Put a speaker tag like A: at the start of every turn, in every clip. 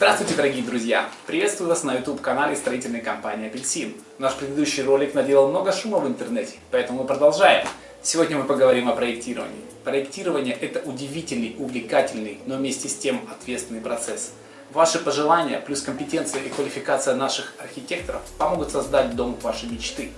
A: Здравствуйте, дорогие друзья! Приветствую вас на YouTube-канале строительной компании «Апельсин». Наш предыдущий ролик наделал много шума в интернете, поэтому мы продолжаем. Сегодня мы поговорим о проектировании. Проектирование – это удивительный, увлекательный, но вместе с тем ответственный процесс. Ваши пожелания, плюс компетенция и квалификация наших архитекторов помогут создать дом вашей мечты.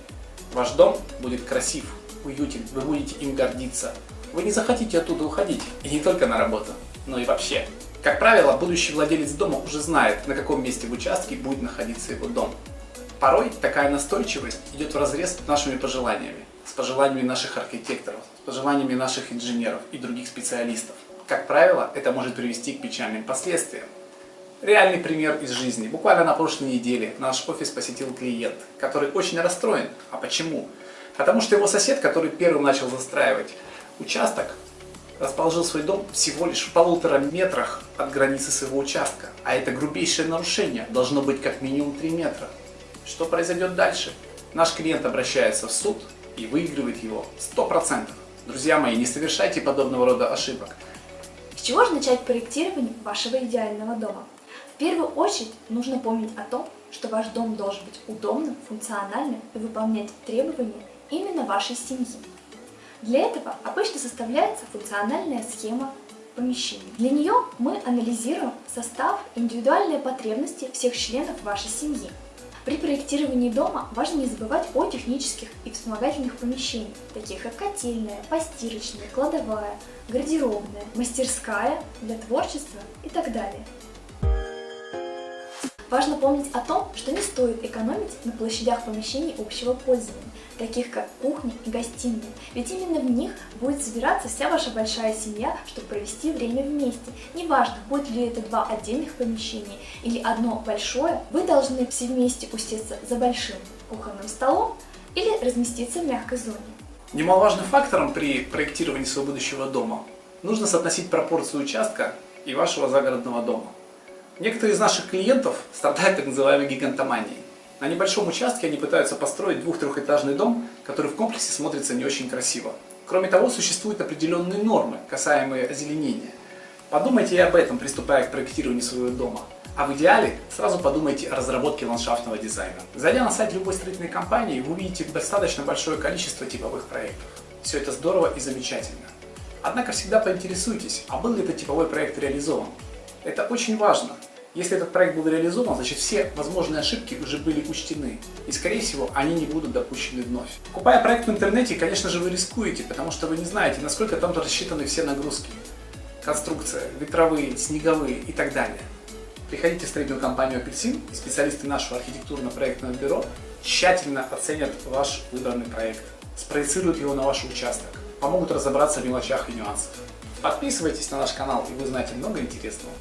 A: Ваш дом будет красив, уютен, вы будете им гордиться. Вы не захотите оттуда уходить, и не только на работу, но и вообще. Как правило, будущий владелец дома уже знает, на каком месте в участке будет находиться его дом. Порой такая настойчивость идет в разрез с нашими пожеланиями, с пожеланиями наших архитекторов, с пожеланиями наших инженеров и других специалистов. Как правило, это может привести к печальным последствиям. Реальный пример из жизни. Буквально на прошлой неделе наш офис посетил клиент, который очень расстроен. А почему? Потому что его сосед, который первым начал застраивать участок, расположил свой дом всего лишь в полутора метрах от границы своего участка. А это грубейшее нарушение, должно быть как минимум 3 метра. Что произойдет дальше? Наш клиент обращается в суд и выигрывает его 100%. Друзья мои, не совершайте подобного рода ошибок.
B: С чего же начать проектирование вашего идеального дома? В первую очередь нужно помнить о том, что ваш дом должен быть удобным, функциональным и выполнять требования именно вашей семьи. Для этого обычно составляется функциональная схема помещений. Для нее мы анализируем состав индивидуальные потребности всех членов вашей семьи. При проектировании дома важно не забывать о технических и вспомогательных помещениях, таких как котельная, постирочная, кладовая, гардеробная, мастерская для творчества и так далее. Важно помнить о том, что не стоит экономить на площадях помещений общего пользования, таких как кухня и гостиная, ведь именно в них будет собираться вся ваша большая семья, чтобы провести время вместе. Неважно, будет ли это два отдельных помещения или одно большое, вы должны все вместе усесться за большим кухонным столом или разместиться в мягкой зоне.
A: Немаловажным фактором при проектировании своего будущего дома нужно соотносить пропорцию участка и вашего загородного дома. Некоторые из наших клиентов страдают так называемой гигантоманией. На небольшом участке они пытаются построить двух-трехэтажный дом, который в комплексе смотрится не очень красиво. Кроме того, существуют определенные нормы, касаемые озеленения. Подумайте и об этом, приступая к проектированию своего дома. А в идеале сразу подумайте о разработке ландшафтного дизайна. Зайдя на сайт любой строительной компании, вы увидите достаточно большое количество типовых проектов. Все это здорово и замечательно. Однако всегда поинтересуйтесь, а был ли этот типовой проект реализован. Это очень важно. Если этот проект был реализован, значит все возможные ошибки уже были учтены. И скорее всего они не будут допущены вновь. Покупая проект в интернете, конечно же вы рискуете, потому что вы не знаете, насколько там рассчитаны все нагрузки. Конструкция, ветровые, снеговые и так далее. Приходите в строительную компанию «Апельсин», и специалисты нашего архитектурно-проектного бюро тщательно оценят ваш выбранный проект, спроецируют его на ваш участок, помогут разобраться в мелочах и нюансах. Подписывайтесь на наш канал, и вы узнаете много интересного.